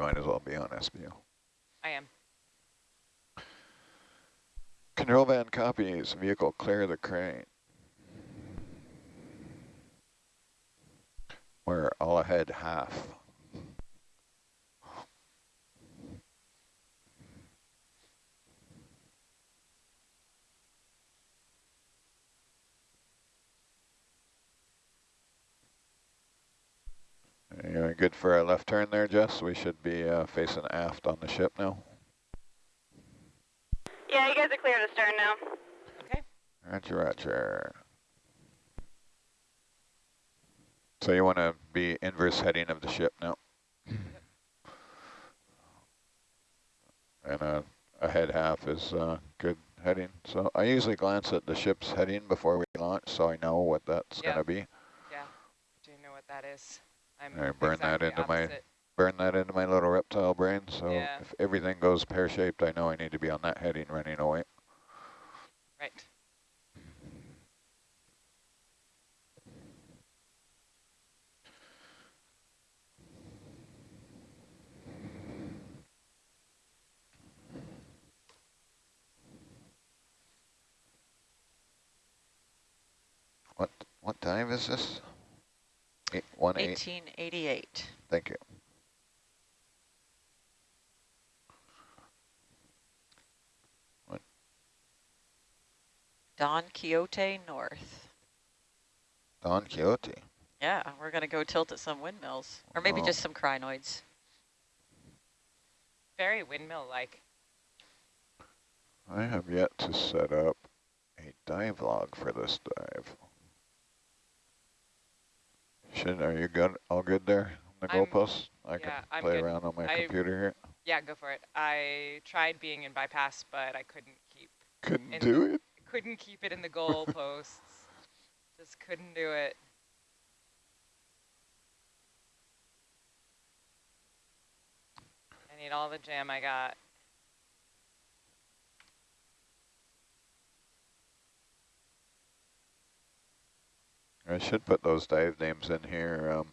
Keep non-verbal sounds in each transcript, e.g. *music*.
might as well be on SBO. I am. Control van copies, vehicle clear the crane. We're all ahead half. You good for a left turn there, Jess? We should be uh, facing aft on the ship now. Yeah, you guys are clear to stern now. Okay. Roger, roger. So you want to be inverse heading of the ship now. and uh, a head half is uh, good heading. So I usually glance at the ship's heading before we launch so I know what that's Yeah. going to be. Yeah. Do you know what that is? I'm I burn that exactly into my- Burn that into my little reptile brain. So Yeah. if everything goes pear-shaped, I know I need to be on that heading running away. Right. What what time is this? Eight, one eight. 1888. Thank you. Don Quixote North. Don Quixote. Yeah, we're going to go tilt at some windmills. Or maybe Oh. just some crinoids. Very windmill-like. I have yet to set up a dive log for this dive. Should, are you good? All good there? on The I'm- goalpost? I yeah, can I'm play good. around on my I- computer here. Yeah, go for it. I tried being in bypass, but I couldn't keep Couldn't in- do it. couldn't keep it in the *laughs* goalposts. Just couldn't do it. I need all the jam I got. I should put those dive names in here. Um,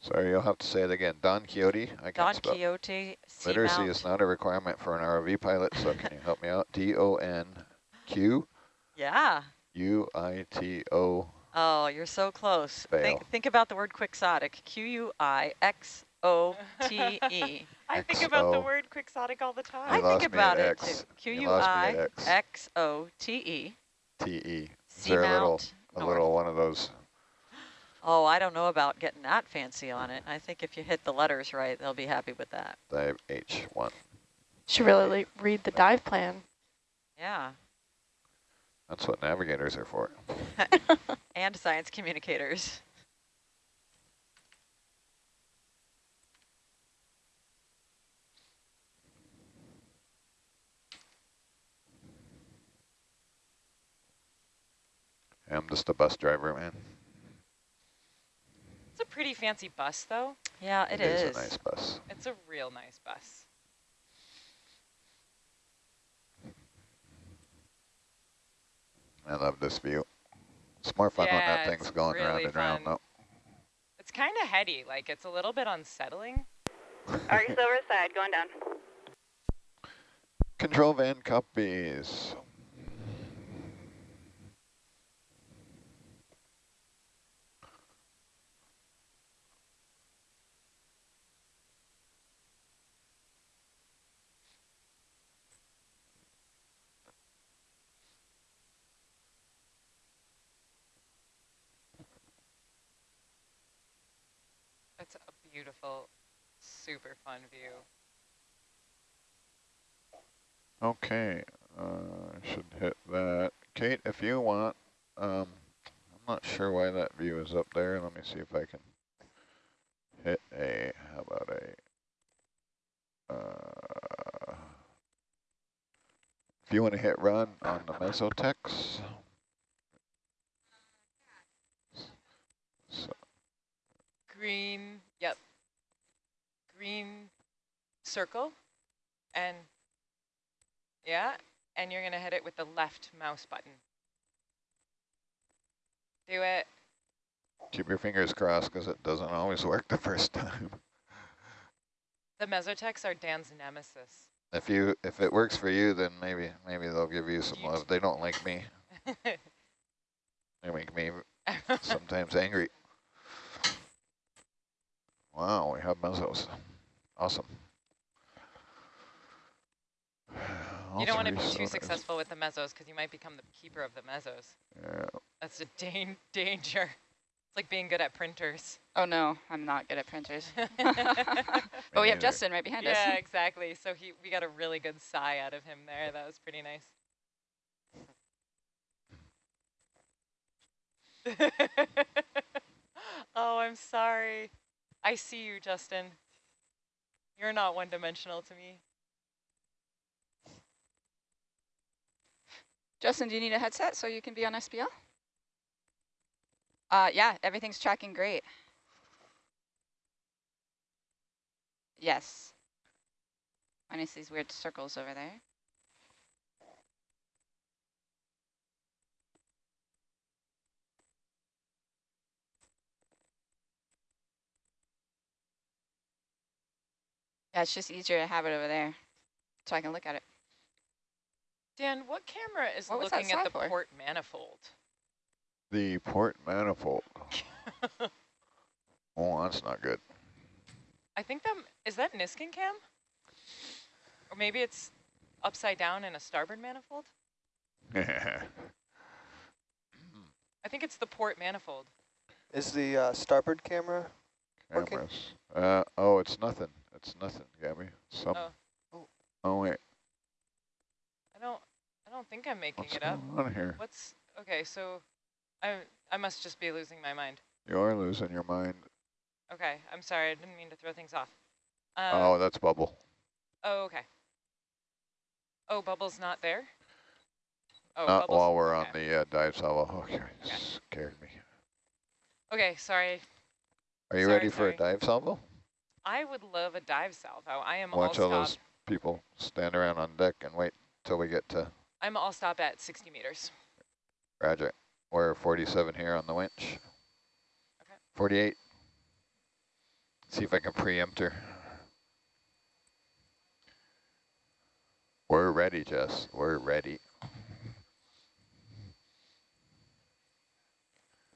sorry, you'll have to say it again. Don Quixote. I can Don spell. Quixote Literacy Seamount. is not a requirement for an ROV pilot, so can you help me out? D-O-N-Q Yeah. U-I-T-O. Oh, you're so close. Fail. Think, think about the word quixotic. Q-U-I-X-O-T-E. I *laughs* think about the word quixotic all the time. I You lost think about it X. too. You lost me at X. Q-U-I-X-O-T-E. T-E. Is there a little, a North. little one of those? Oh, I don't know about getting that fancy on it. I think if you hit the letters right, they'll be happy with that. Dive H1. Should really read the dive plan. Yeah. That's what navigators are for. *laughs* And science communicators. I'm just a bus driver, man. It's a pretty fancy bus, though. Yeah, it is. It is a nice bus. It's a real nice bus. I love this view. It's more fun when that thing's it's going round really and round, fun. though. It's kind of heady. Like, it's a little bit unsettling. Arctic Silver side, going down. Control van copies. It's a beautiful, super fun view. Okay, uh, should hit that. Kate, if you want, um, I'm not sure why that view is up there. Let me see if I can hit a, how about a, uh, if you want to hit run on the Mesotechs. So, Green, yep. Green circle. And, yeah, and you're going to hit it with the left mouse button. Do it. Keep your fingers crossed because it doesn't always work the first time. *laughs* The Mesotechs are Dan's nemesis. If you if it works for you, then maybe maybe they'll give you some You love. They don't like me. *laughs* They make me *laughs* sometimes angry. Wow, we have mesos. Awesome. *sighs* you don't want to be too Ultra-resource. successful with the mesos because you might become the keeper of the mesos. Yeah. That's a dan danger. It's like being good at printers. Oh no, I'm not good at printers. yeah, *laughs* *laughs* But we have. Justin right behind us. Yeah, *laughs* exactly. So he, we got a really good sigh out of him there. That was pretty nice. oh, I'm sorry. I see you, Justin. You're not one-dimensional to me. Justin, do you need a headset so you can be on SPL? Uh, yeah, everything's tracking great. Yes. Minus these weird circles over there. Yeah, it's just easier to have it over there so I can look at it. Dan, what camera is What looking at the for? port manifold? The port manifold. *laughs* oh, that's not good. I think that is that Niskin cam? Or maybe it's upside down in a starboard manifold? *laughs* I think it's the port manifold. Is the uh, starboard camera? Okay. Cameras. Uh, oh, it's nothing. It's nothing, Gabby. Some. Oh. Oh wait, I don't I don't think I'm making what's it up. going on here? What's okay, so I I must just be losing my mind. You are losing your mind. Okay, I'm sorry, I didn't mean to throw things off. Um, oh, that's bubble. oh, okay. Oh, Bubble's not there? Oh, Not Bubble's- while we're on the uh, dive salvo. Okay, Okay. scared me. Okay, sorry. Are you Sorry, ready for a dive salvo? I would love a dive salvo. I am Watch all all those people stand around on deck and wait till we get to I'm all stop at 60 meters. Roger. We're 47 here on the winch. Okay. 48. See if I can preempt her. We're ready, Jess. We're ready. I'm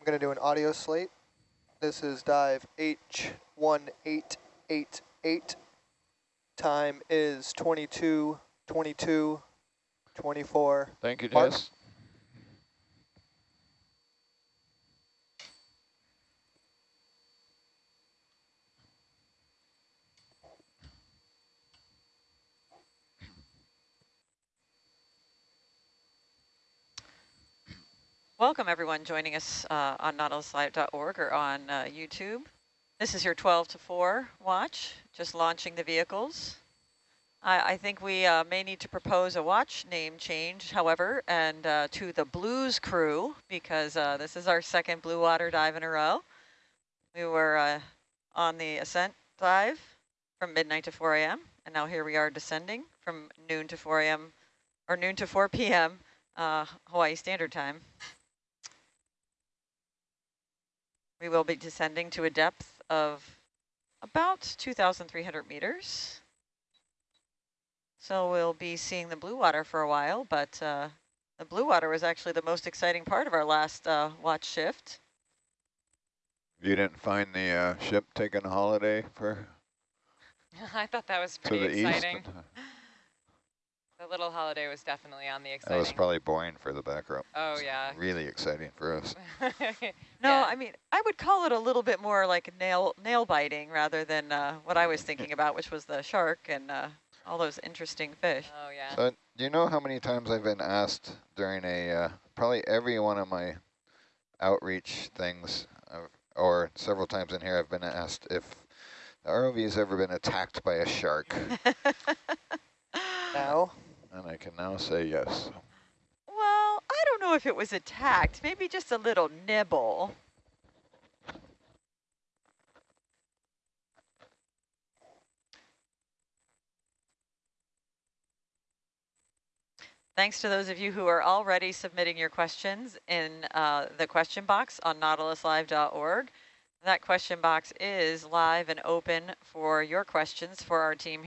going to do an audio slate. This is dive H1888. Time is 22, 22, 24. Thank you, Mark? Jess. Welcome everyone joining us uh, on nautiluslive.org or on uh, YouTube. This is your 12 to 4 watch, just launching the vehicles. I, I think we uh, may need to propose a watch name change, however, and uh, to the Blues crew, because uh, this is our second blue water dive in a row. We were uh, on the ascent dive from midnight to 4 a.m., and now here we are descending from noon to 4 a.m., or noon to 4 p.m. Uh, Hawaii Standard Time. We will be descending to a depth of about 2,300 meters. So we'll be seeing the blue water for a while, but uh, the blue water was actually the most exciting part of our last uh, watch shift. You didn't find the uh, ship taking a holiday for *laughs* I thought that was pretty exciting. *laughs* east? The little holiday was definitely on the exciting. That exciting. was probably boring for the back row. oh, yeah. Really exciting for us. *laughs* No, Yeah. I mean, I would call it a little bit more like nail nail biting rather than uh, what I was thinking about, which was the shark and uh, all those interesting fish. Oh, yeah. So do you know how many times I've been asked during a, uh, probably every one of my outreach things, uh, or several times in here I've been asked if the ROV has ever been attacked by a shark. *laughs* Now, and I can now say yes. Well, I don't know if it was attacked, maybe just a little nibble. Thanks to those of you who are already submitting your questions in uh, the question box on nautiluslive.org. That question box is live and open for your questions for our team